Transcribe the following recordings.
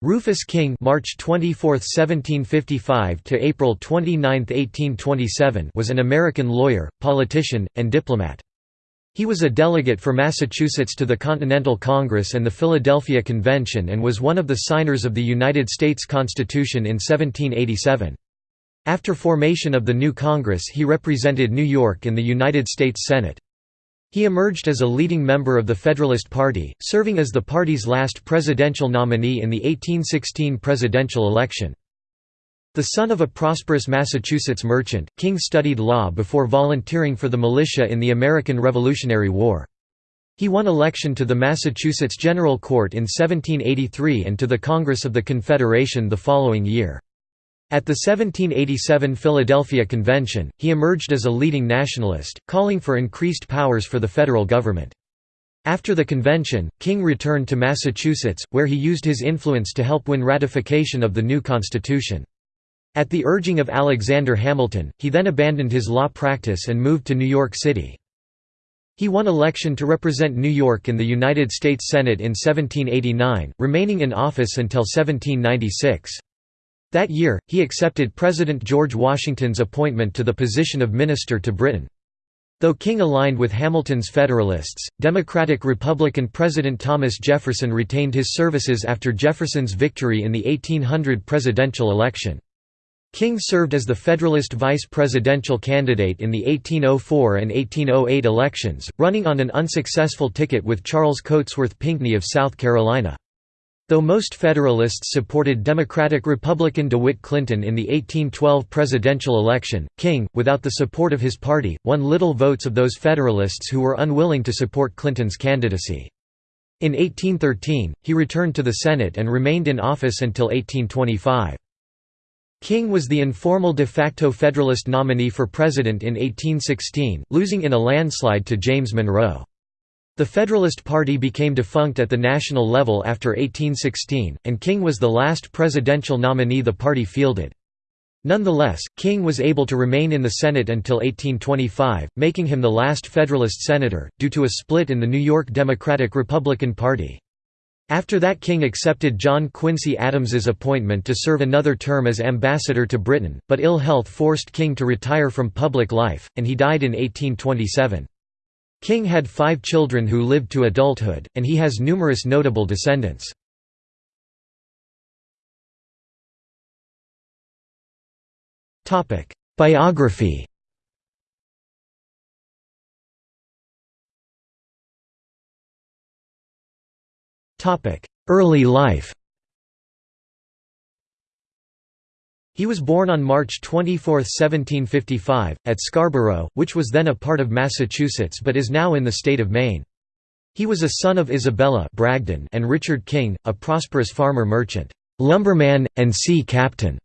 Rufus King March 24, 1755 to April 29, 1827 was an American lawyer, politician, and diplomat. He was a delegate for Massachusetts to the Continental Congress and the Philadelphia Convention and was one of the signers of the United States Constitution in 1787. After formation of the new Congress he represented New York in the United States Senate. He emerged as a leading member of the Federalist Party, serving as the party's last presidential nominee in the 1816 presidential election. The son of a prosperous Massachusetts merchant, King studied law before volunteering for the militia in the American Revolutionary War. He won election to the Massachusetts General Court in 1783 and to the Congress of the Confederation the following year. At the 1787 Philadelphia Convention, he emerged as a leading nationalist, calling for increased powers for the federal government. After the convention, King returned to Massachusetts, where he used his influence to help win ratification of the new constitution. At the urging of Alexander Hamilton, he then abandoned his law practice and moved to New York City. He won election to represent New York in the United States Senate in 1789, remaining in office until 1796. That year, he accepted President George Washington's appointment to the position of Minister to Britain. Though King aligned with Hamilton's Federalists, Democratic-Republican President Thomas Jefferson retained his services after Jefferson's victory in the 1800 presidential election. King served as the Federalist vice presidential candidate in the 1804 and 1808 elections, running on an unsuccessful ticket with Charles Cotesworth Pinckney of South Carolina. Though most Federalists supported Democratic-Republican DeWitt Clinton in the 1812 presidential election, King, without the support of his party, won little votes of those Federalists who were unwilling to support Clinton's candidacy. In 1813, he returned to the Senate and remained in office until 1825. King was the informal de facto Federalist nominee for president in 1816, losing in a landslide to James Monroe. The Federalist Party became defunct at the national level after 1816, and King was the last presidential nominee the party fielded. Nonetheless, King was able to remain in the Senate until 1825, making him the last Federalist senator, due to a split in the New York Democratic-Republican Party. After that King accepted John Quincy Adams's appointment to serve another term as ambassador to Britain, but ill health forced King to retire from public life, and he died in 1827. King had five children who lived to adulthood, and he has numerous notable descendants. Biography Early life He was born on March 24, 1755, at Scarborough, which was then a part of Massachusetts but is now in the state of Maine. He was a son of Isabella Bragdon and Richard King, a prosperous farmer merchant, lumberman, and sea captain,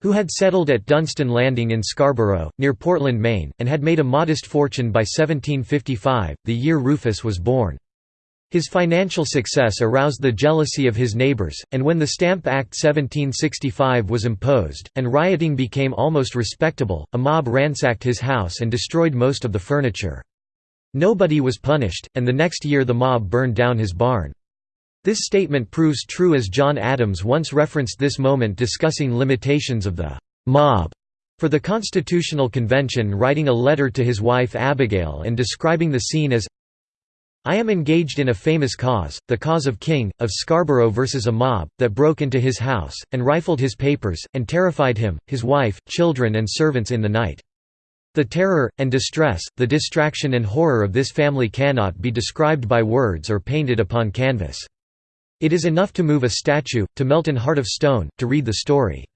who had settled at Dunstan Landing in Scarborough, near Portland, Maine, and had made a modest fortune by 1755, the year Rufus was born. His financial success aroused the jealousy of his neighbors, and when the Stamp Act 1765 was imposed, and rioting became almost respectable, a mob ransacked his house and destroyed most of the furniture. Nobody was punished, and the next year the mob burned down his barn. This statement proves true as John Adams once referenced this moment discussing limitations of the «mob» for the Constitutional Convention writing a letter to his wife Abigail and describing the scene as I am engaged in a famous cause, the cause of King, of Scarborough versus a mob, that broke into his house, and rifled his papers, and terrified him, his wife, children and servants in the night. The terror, and distress, the distraction and horror of this family cannot be described by words or painted upon canvas. It is enough to move a statue, to melt an heart of stone, to read the story.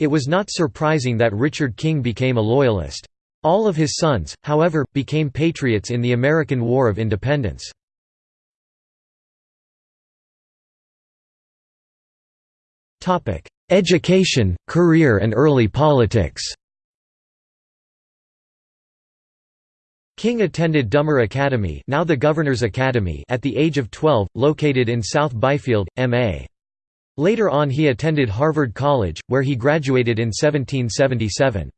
It was not surprising that Richard King became a Loyalist. All of his sons, however, became patriots in the American War of Independence. Education, career and early politics King attended Dummer Academy, now the Governor's Academy at the age of 12, located in South Byfield, MA. Later on he attended Harvard College, where he graduated in 1777.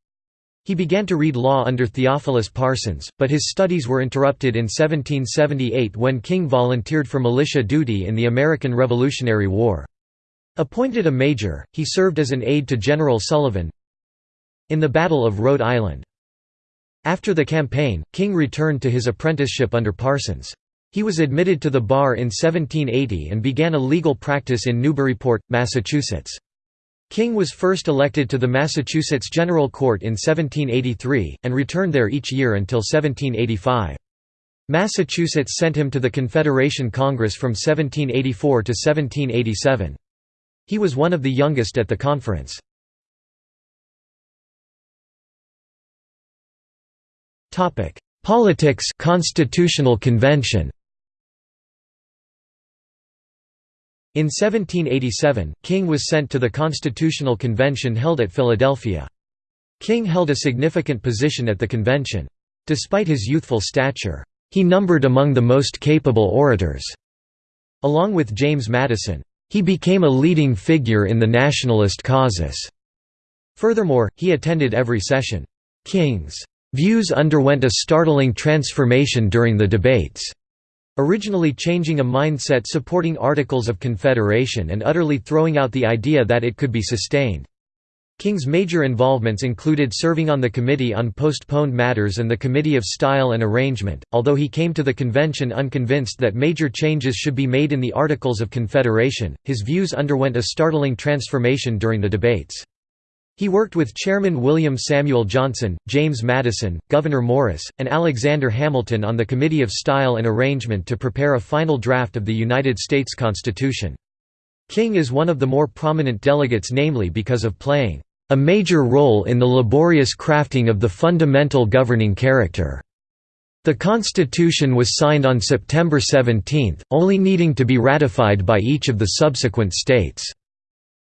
He began to read law under Theophilus Parsons, but his studies were interrupted in 1778 when King volunteered for militia duty in the American Revolutionary War. Appointed a major, he served as an aide to General Sullivan in the Battle of Rhode Island. After the campaign, King returned to his apprenticeship under Parsons. He was admitted to the bar in 1780 and began a legal practice in Newburyport, Massachusetts. King was first elected to the Massachusetts General Court in 1783, and returned there each year until 1785. Massachusetts sent him to the Confederation Congress from 1784 to 1787. He was one of the youngest at the conference. Politics Constitutional Convention In 1787, King was sent to the Constitutional Convention held at Philadelphia. King held a significant position at the convention. Despite his youthful stature, he numbered among the most capable orators. Along with James Madison, he became a leading figure in the nationalist causes. Furthermore, he attended every session. King's views underwent a startling transformation during the debates. Originally changing a mindset supporting Articles of Confederation and utterly throwing out the idea that it could be sustained. King's major involvements included serving on the Committee on Postponed Matters and the Committee of Style and Arrangement, although he came to the convention unconvinced that major changes should be made in the Articles of Confederation, his views underwent a startling transformation during the debates. He worked with Chairman William Samuel Johnson, James Madison, Gouverneur Morris, and Alexander Hamilton on the Committee of Style and Arrangement to prepare a final draft of the United States Constitution. King is one of the more prominent delegates namely because of playing a major role in the laborious crafting of the fundamental governing character. The Constitution was signed on September 17, only needing to be ratified by each of the subsequent states.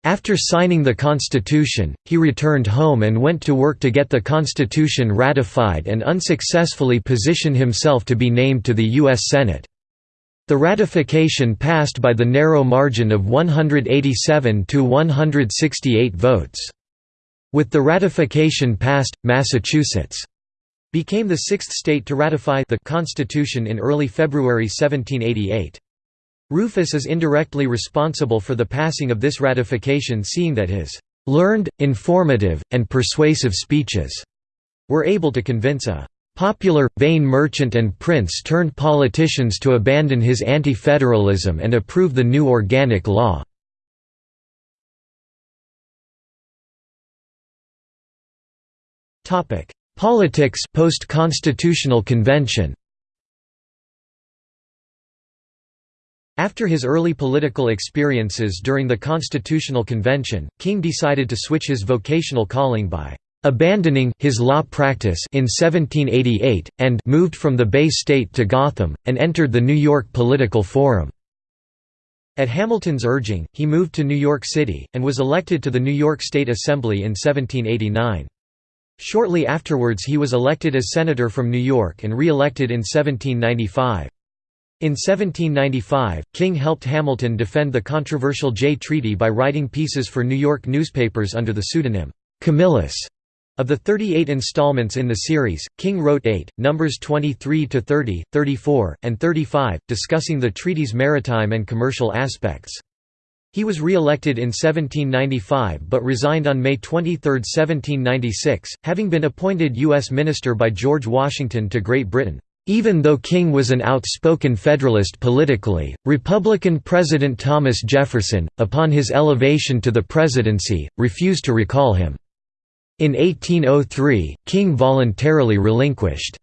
After signing the Constitution, he returned home and went to work to get the Constitution ratified and unsuccessfully position himself to be named to the U.S. Senate. The ratification passed by the narrow margin of 187 to 168 votes. With the ratification passed, Massachusetts became the sixth state to ratify the Constitution in early February 1788. Rufus is indirectly responsible for the passing of this ratification seeing that his "...learned, informative, and persuasive speeches," were able to convince a popular, vain merchant and prince turned politicians to abandon his anti-federalism and approve the new organic law. Politics post-constitutional convention After his early political experiences during the Constitutional Convention, King decided to switch his vocational calling by abandoning his law practice in 1788, and moved from the Bay State to Gotham, and entered the New York Political Forum. At Hamilton's urging, he moved to New York City, and was elected to the New York State Assembly in 1789. Shortly afterwards he was elected as senator from New York and re-elected in 1795. In 1795, King helped Hamilton defend the controversial Jay Treaty by writing pieces for New York newspapers under the pseudonym, Camillus. Of the 38 installments in the series, King wrote eight, numbers 23 to 30, 34, and 35, discussing the treaty's maritime and commercial aspects. He was re-elected in 1795 but resigned on May 23, 1796, having been appointed U.S. Minister by George Washington to Great Britain. Even though King was an outspoken Federalist politically, Republican President Thomas Jefferson, upon his elevation to the presidency, refused to recall him. In 1803, King voluntarily relinquished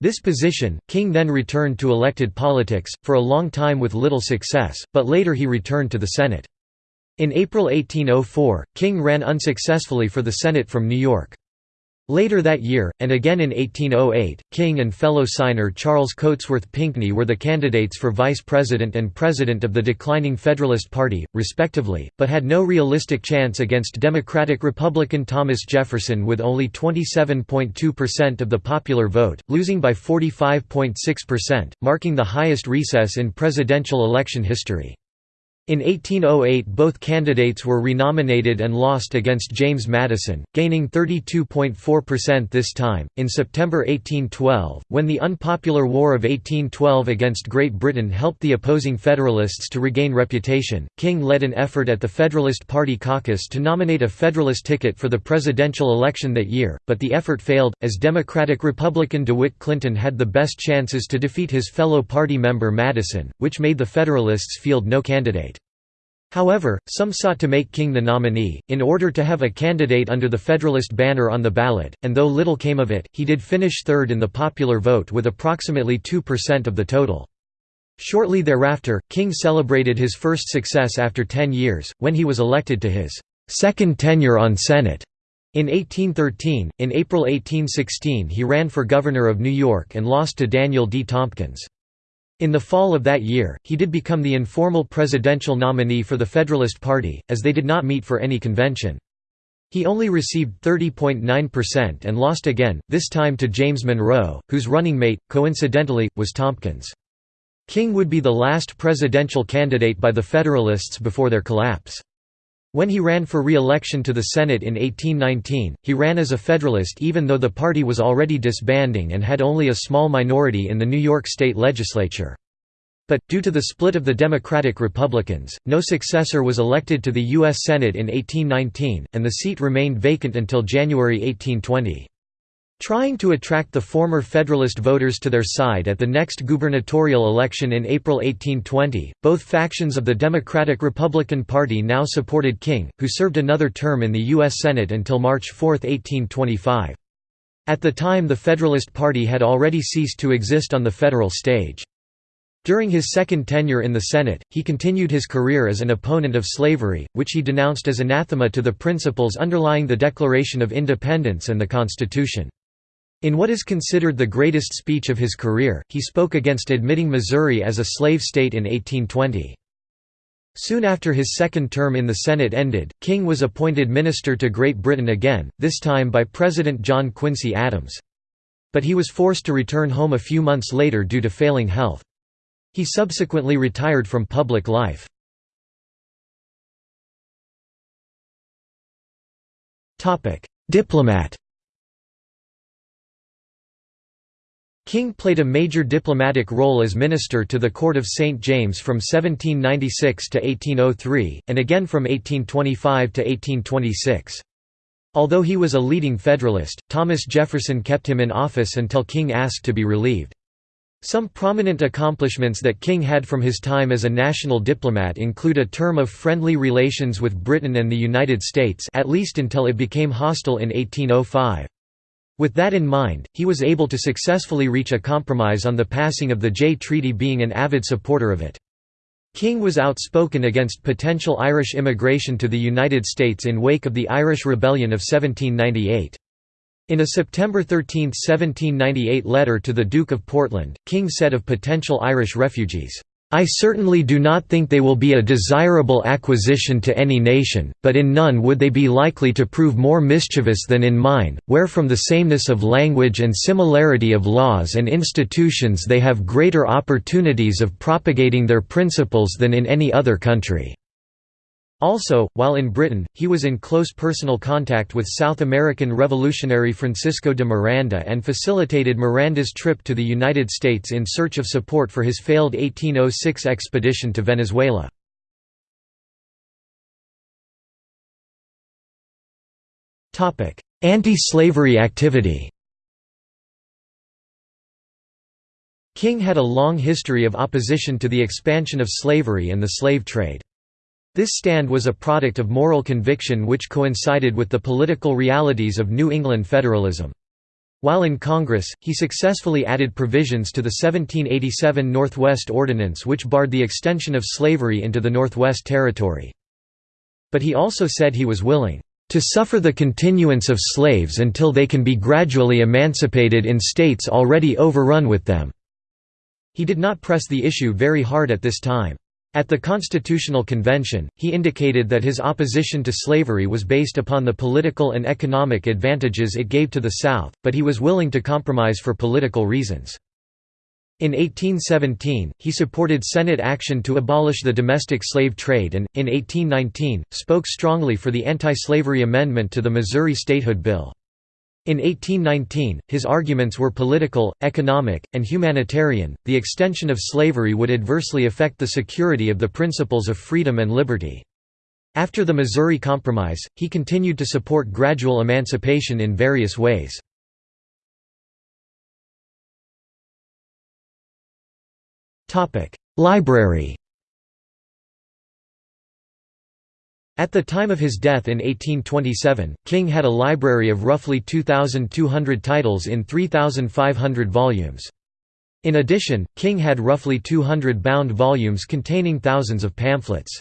this position. King then returned to elected politics, for a long time with little success, but later he returned to the Senate. In April 1804, King ran unsuccessfully for the Senate from New York. Later that year, and again in 1808, King and fellow signer Charles Cotesworth Pinckney were the candidates for vice president and president of the declining Federalist Party, respectively, but had no realistic chance against Democratic-Republican Thomas Jefferson with only 27.2% of the popular vote, losing by 45.6%, marking the highest recess in presidential election history. In 1808 both candidates were renominated and lost against James Madison, gaining 32.4% this time. In September 1812, when the unpopular War of 1812 against Great Britain helped the opposing Federalists to regain reputation, King led an effort at the Federalist Party caucus to nominate a Federalist ticket for the presidential election that year, but the effort failed, as Democratic-Republican DeWitt Clinton had the best chances to defeat his fellow party member Madison, which made the Federalists field no candidate. However, some sought to make King the nominee, in order to have a candidate under the Federalist banner on the ballot, and though little came of it, he did finish third in the popular vote with approximately 2% of the total. Shortly thereafter, King celebrated his first success after ten years, when he was elected to his second tenure on Senate. In 1813, in April 1816 he ran for governor of New York and lost to Daniel D. Tompkins. In the fall of that year, he did become the informal presidential nominee for the Federalist Party, as they did not meet for any convention. He only received 30.9% and lost again, this time to James Monroe, whose running mate, coincidentally, was Tompkins. King would be the last presidential candidate by the Federalists before their collapse. When he ran for re-election to the Senate in 1819, he ran as a Federalist even though the party was already disbanding and had only a small minority in the New York State legislature. But, due to the split of the Democratic-Republicans, no successor was elected to the U.S. Senate in 1819, and the seat remained vacant until January 1820. Trying to attract the former Federalist voters to their side at the next gubernatorial election in April 1820, both factions of the Democratic-Republican Party now supported King, who served another term in the U.S. Senate until March 4, 1825. At the time the Federalist Party had already ceased to exist on the federal stage. During his second tenure in the Senate, he continued his career as an opponent of slavery, which he denounced as anathema to the principles underlying the Declaration of Independence and the Constitution. In what is considered the greatest speech of his career, he spoke against admitting Missouri as a slave state in 1820. Soon after his second term in the Senate ended, King was appointed minister to Great Britain again, this time by President John Quincy Adams. But he was forced to return home a few months later due to failing health. He subsequently retired from public life. Diplomat King played a major diplomatic role as minister to the court of St. James from 1796 to 1803, and again from 1825 to 1826. Although he was a leading Federalist, Thomas Jefferson kept him in office until King asked to be relieved. Some prominent accomplishments that King had from his time as a national diplomat include a term of friendly relations with Britain and the United States at least until it became hostile in 1805. With that in mind, he was able to successfully reach a compromise on the passing of the Jay Treaty being an avid supporter of it. King was outspoken against potential Irish immigration to the United States in wake of the Irish Rebellion of 1798. In a September 13, 1798 letter to the Duke of Portland, King said of potential Irish refugees, I certainly do not think they will be a desirable acquisition to any nation, but in none would they be likely to prove more mischievous than in mine, where from the sameness of language and similarity of laws and institutions they have greater opportunities of propagating their principles than in any other country. Also, while in Britain, he was in close personal contact with South American revolutionary Francisco de Miranda and facilitated Miranda's trip to the United States in search of support for his failed 1806 expedition to Venezuela. Anti-slavery activity King had a long history of opposition to the expansion of slavery and the slave trade. This stand was a product of moral conviction which coincided with the political realities of New England federalism. While in Congress, he successfully added provisions to the 1787 Northwest Ordinance which barred the extension of slavery into the Northwest Territory. But he also said he was willing to suffer the continuance of slaves until they can be gradually emancipated in states already overrun with them." He did not press the issue very hard at this time. At the Constitutional Convention, he indicated that his opposition to slavery was based upon the political and economic advantages it gave to the South, but he was willing to compromise for political reasons. In 1817, he supported Senate action to abolish the domestic slave trade and, in 1819, spoke strongly for the anti-slavery amendment to the Missouri Statehood Bill. In 1819, his arguments were political, economic, and humanitarian. The extension of slavery would adversely affect the security of the principles of freedom and liberty. After the Missouri Compromise, he continued to support gradual emancipation in various ways. Library At the time of his death in 1827, King had a library of roughly 2,200 titles in 3,500 volumes. In addition, King had roughly 200 bound volumes containing thousands of pamphlets.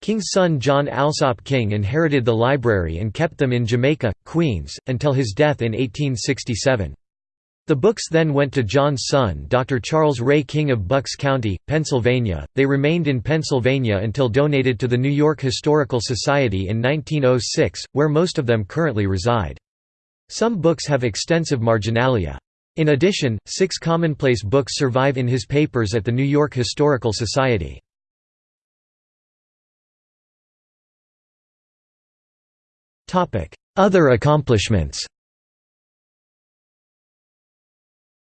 King's son John Alsop King inherited the library and kept them in Jamaica, Queens, until his death in 1867. The books then went to John's son Dr. Charles Ray King of Bucks County, Pennsylvania. They remained in Pennsylvania until donated to the New York Historical Society in 1906, where most of them currently reside. Some books have extensive marginalia. In addition, six commonplace books survive in his papers at the New York Historical Society. Other accomplishments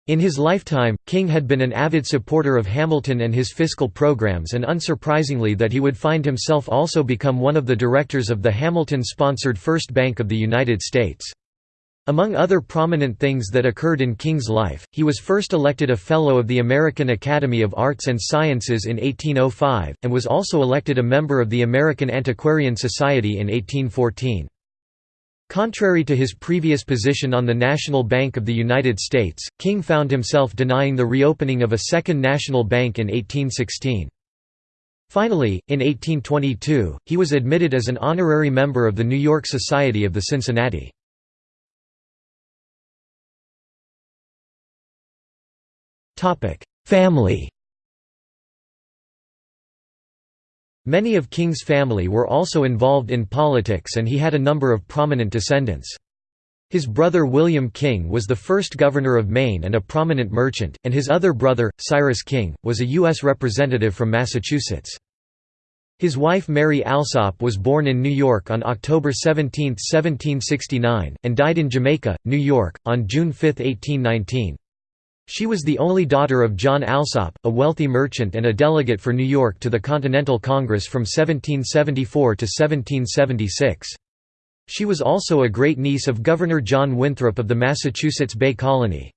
In his lifetime, King had been an avid supporter of Hamilton and his fiscal programs and unsurprisingly that he would find himself also become one of the directors of the Hamilton-sponsored First Bank of the United States. Among other prominent things that occurred in King's life, he was first elected a Fellow of the American Academy of Arts and Sciences in 1805, and was also elected a member of the American Antiquarian Society in 1814. Contrary to his previous position on the National Bank of the United States, King found himself denying the reopening of a second national bank in 1816. Finally, in 1822, he was admitted as an honorary member of the New York Society of the Cincinnati. Family Many of King's family were also involved in politics and he had a number of prominent descendants. His brother William King was the first governor of Maine and a prominent merchant, and his other brother, Cyrus King, was a U.S. representative from Massachusetts. His wife Mary Alsop was born in New York on October 17, 1769, and died in Jamaica, New York, on June 5, 1819. She was the only daughter of John Alsop, a wealthy merchant and a delegate for New York to the Continental Congress from 1774 to 1776. She was also a great-niece of Governor John Winthrop of the Massachusetts Bay Colony.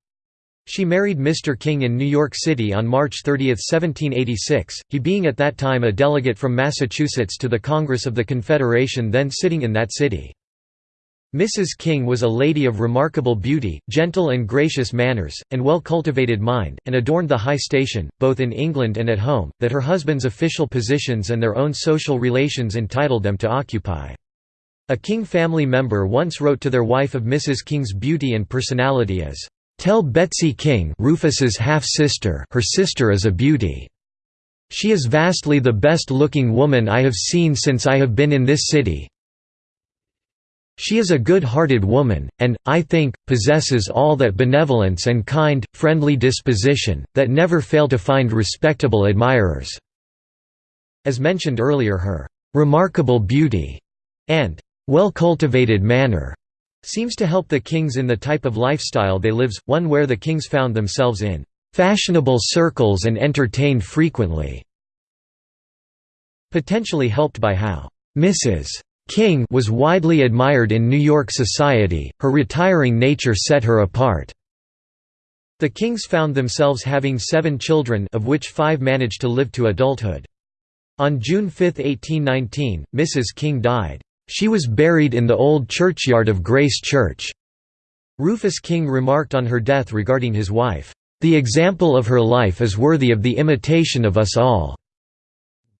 She married Mr. King in New York City on March 30, 1786, he being at that time a delegate from Massachusetts to the Congress of the Confederation then sitting in that city. Mrs. King was a lady of remarkable beauty, gentle and gracious manners, and well-cultivated mind, and adorned the high station, both in England and at home, that her husband's official positions and their own social relations entitled them to occupy. A King family member once wrote to their wife of Mrs. King's beauty and personality as, "'Tell Betsy King Rufus's half-sister her sister is a beauty. She is vastly the best-looking woman I have seen since I have been in this city, she is a good-hearted woman, and, I think, possesses all that benevolence and kind, friendly disposition, that never fail to find respectable admirers." As mentioned earlier her "...remarkable beauty," and "...well-cultivated manner." seems to help the Kings in the type of lifestyle they lives, one where the Kings found themselves in "...fashionable circles and entertained frequently." Potentially helped by how Mrs. King was widely admired in New York society, her retiring nature set her apart. The Kings found themselves having seven children of which five managed to live to adulthood. On June 5, 1819, Mrs. King died. She was buried in the old churchyard of Grace Church. Rufus King remarked on her death regarding his wife, "...the example of her life is worthy of the imitation of us all."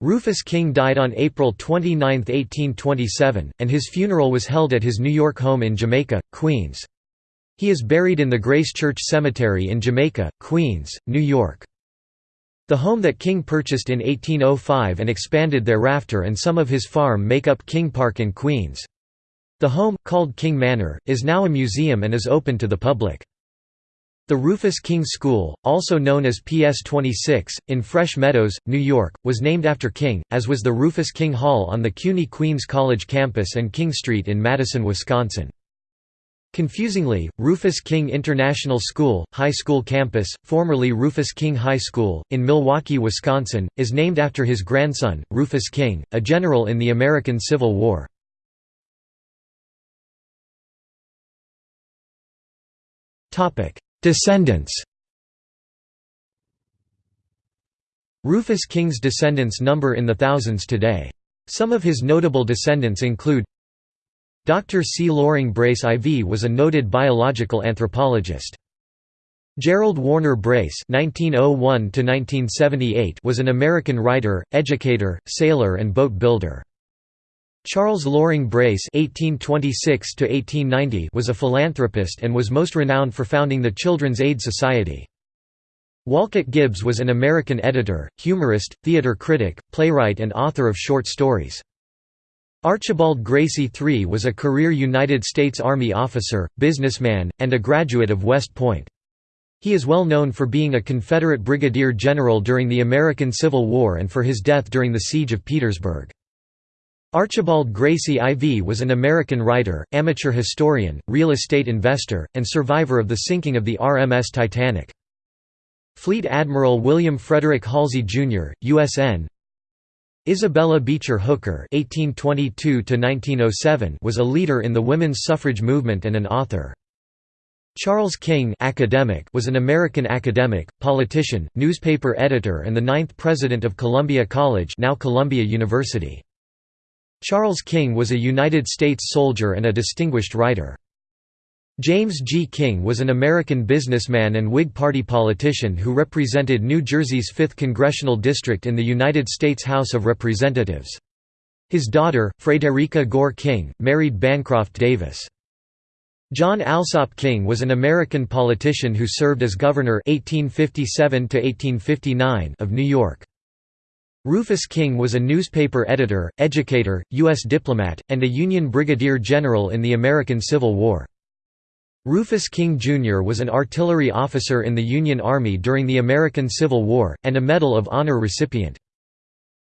Rufus King died on April 29, 1827, and his funeral was held at his New York home in Jamaica, Queens. He is buried in the Grace Church Cemetery in Jamaica, Queens, New York. The home that King purchased in 1805 and expanded thereafter and some of his farm make up King Park in Queens. The home, called King Manor, is now a museum and is open to the public. The Rufus King School, also known as PS 26, in Fresh Meadows, New York, was named after King, as was the Rufus King Hall on the CUNY Queens College campus and King Street in Madison, Wisconsin. Confusingly, Rufus King International School, High School Campus, formerly Rufus King High School, in Milwaukee, Wisconsin, is named after his grandson, Rufus King, a general in the American Civil War. Descendants Rufus King's descendants number in the thousands today. Some of his notable descendants include Dr. C. Loring Brace IV was a noted biological anthropologist. Gerald Warner Brace (1901–1978) was an American writer, educator, sailor, and boat builder. Charles Loring Brace (1826–1890) was a philanthropist and was most renowned for founding the Children's Aid Society. Wolcott Gibbs was an American editor, humorist, theater critic, playwright, and author of short stories. Archibald Gracie III was a career United States Army officer, businessman, and a graduate of West Point. He is well known for being a Confederate brigadier general during the American Civil War and for his death during the Siege of Petersburg. Archibald Gracie IV was an American writer, amateur historian, real estate investor, and survivor of the sinking of the RMS Titanic. Fleet Admiral William Frederick Halsey, Jr., USN Isabella Beecher Hooker (1822–1907) was a leader in the women's suffrage movement and an author. Charles King academic was an American academic, politician, newspaper editor and the ninth president of Columbia College now Columbia University. Charles King was a United States soldier and a distinguished writer. James G. King was an American businessman and Whig Party politician who represented New Jersey's 5th congressional district in the United States House of Representatives. His daughter, Frederica Gore King, married Bancroft Davis. John Alsop King was an American politician who served as governor 1857 of New York. Rufus King was a newspaper editor, educator, U.S. diplomat, and a Union brigadier general in the American Civil War. Rufus King, Jr. was an artillery officer in the Union Army during the American Civil War, and a Medal of Honor recipient.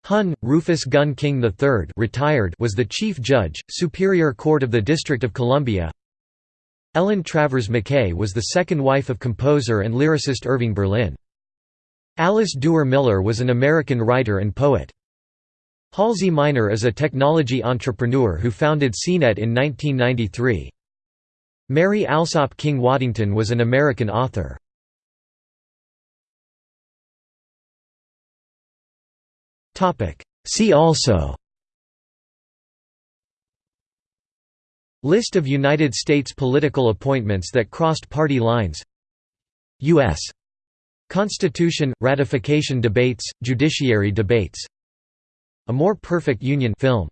Hun, Rufus Gunn King III retired was the Chief Judge, Superior Court of the District of Columbia. Ellin Travers Mackay was the second wife of composer and lyricist Irving Berlin. Alice Duer Miller was an American writer and poet. Halsey Minor is a technology entrepreneur who founded CNET in 1993. Mary Alsop King Waddington was an American author. See also List of United States political appointments that crossed party lines U.S. Constitution – Ratification debates, Judiciary debates. A More Perfect Union film